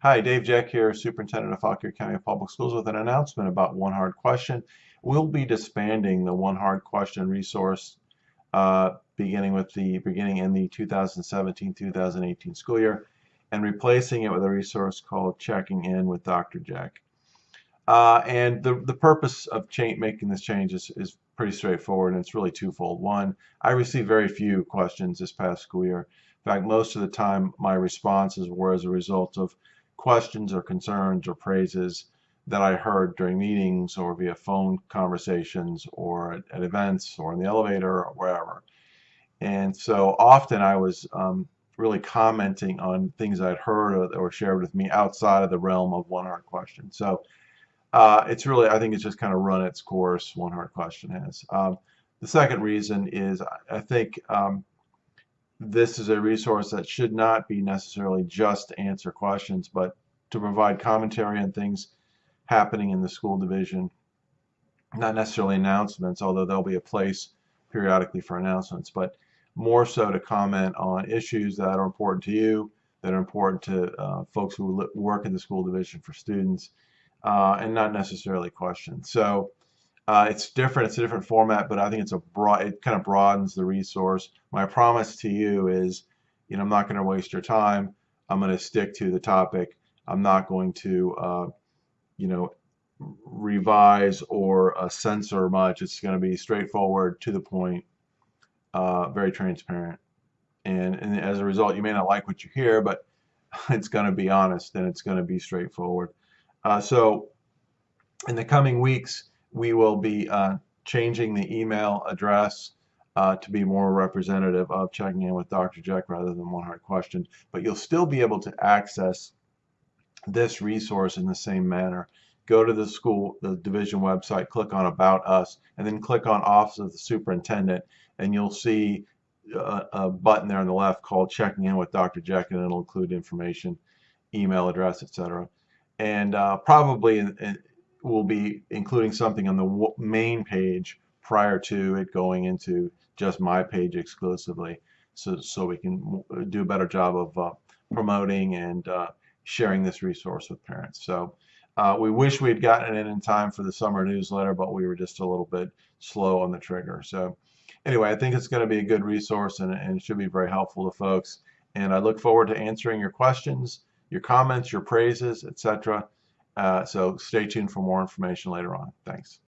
Hi, Dave Jeck here, Superintendent of Fauquier County Public Schools with an announcement about One Hard Question. We'll be disbanding the One Hard Question resource uh, beginning with the beginning in the 2017-2018 school year and replacing it with a resource called Checking In with Dr. Jeck. Uh, and the, the purpose of making this change is, is pretty straightforward and it's really twofold. One, I received very few questions this past school year. In fact, most of the time my responses were as a result of questions or concerns or praises that I heard during meetings or via phone conversations or at, at events or in the elevator or wherever. And so often I was um, really commenting on things I'd heard or, shared with me outside of the realm of one hard question. So uh, it's really, I think it's just kind of run its course, one hard question has. Um, the second reason is I think um, this is a resource that should not be necessarily just to answer questions, but to provide commentary on things happening in the school division. Not necessarily announcements, although there'll be a place periodically for announcements, but more so to comment on issues that are important to you, that are important to uh, folks who work in the school division for students, uh, and not necessarily questions. So uh, it's different. It's a different format, but I think it's a broad. It kind of broadens the resource. My promise to you is, you know, I'm not going to waste your time. I'm going to stick to the topic. I'm not going to, uh, you know, revise or uh, censor much. It's going to be straightforward, to the point, uh, very transparent. And, and as a result, you may not like what you hear, but it's going to be honest and it's going to be straightforward. Uh, so, in the coming weeks we will be uh, changing the email address uh, to be more representative of checking in with Dr. Jeck rather than one hard question. But you'll still be able to access this resource in the same manner. Go to the school, the division website, click on About Us, and then click on Office of the Superintendent, and you'll see a, a button there on the left called Checking In with Dr. Jeck, and it'll include information, email address, etc. And uh, probably in, in, will be including something on the main page prior to it going into just my page exclusively so, so we can do a better job of uh, promoting and uh, sharing this resource with parents. So uh, we wish we had gotten it in time for the summer newsletter, but we were just a little bit slow on the trigger. So anyway, I think it's going to be a good resource and, and should be very helpful to folks. And I look forward to answering your questions, your comments, your praises, etc. Uh, so stay tuned for more information later on. Thanks.